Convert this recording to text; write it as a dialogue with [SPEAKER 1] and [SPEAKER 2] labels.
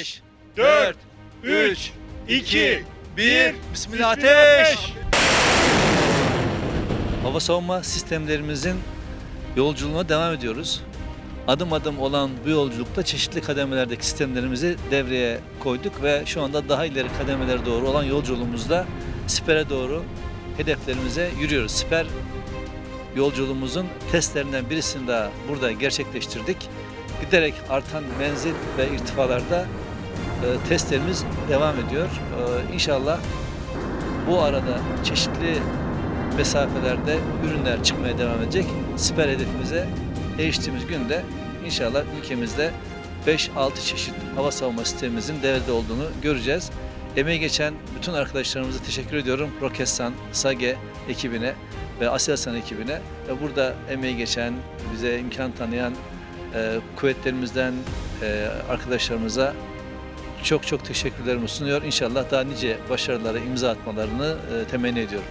[SPEAKER 1] 5, 4, 3, 2, 1. Bismillah ateş. Hava savunma sistemlerimizin yolculuğuna devam ediyoruz. Adım adım olan bu yolculukta çeşitli kademelerdeki sistemlerimizi devreye koyduk ve şu anda daha ileri kademelere doğru olan yolculuğumuzda Siper'e doğru hedeflerimize yürüyoruz. Siper yolculuğumuzun testlerinden birisini daha burada gerçekleştirdik. Giderek artan menzil ve irtifalarda e, testlerimiz devam ediyor. E, inşallah bu arada çeşitli mesafelerde ürünler çıkmaya devam edecek. Siper hedefimize eriştiğimiz günde inşallah ülkemizde 5-6 çeşit hava savunma sistemimizin devrede olduğunu göreceğiz. Emeği geçen bütün arkadaşlarımıza teşekkür ediyorum. Roketsan, SAGE ekibine ve Aselsan ekibine ve burada emeği geçen, bize imkan tanıyan e, kuvvetlerimizden e, arkadaşlarımıza çok çok teşekkürlerimi sunuyor. İnşallah daha nice başarılara imza atmalarını e, temenni ediyorum.